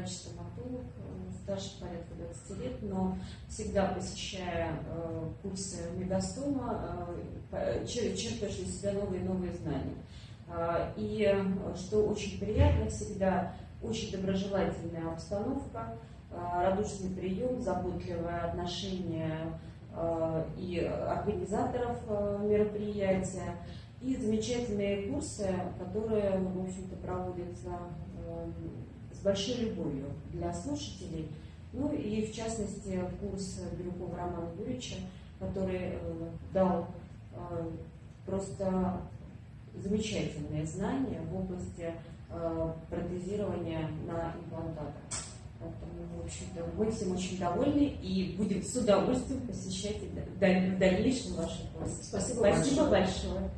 врач-стоматолог, э, старше порядка 20 лет, но всегда посещая э, курсы Мегастома, э, чер- черпаешь для себя новые и новые знания. А, И что очень приятно, всегда очень доброжелательная обстановка, радушный прием, заботливое отношение и организаторов мероприятия, и замечательные курсы, которые, в общем-то, проводятся э, с большой любовью для слушателей. Ну и, в частности, курс Бирюкова Романа Юрьевича, который э, дал э, просто замечательные знания в области э, протезирования на имплантатах. Поэтому, в общем-то, мы всем очень довольны и будем с удовольствием посещать в дальнейшем ваши курсы. Спасибо Спасибо большое. большое.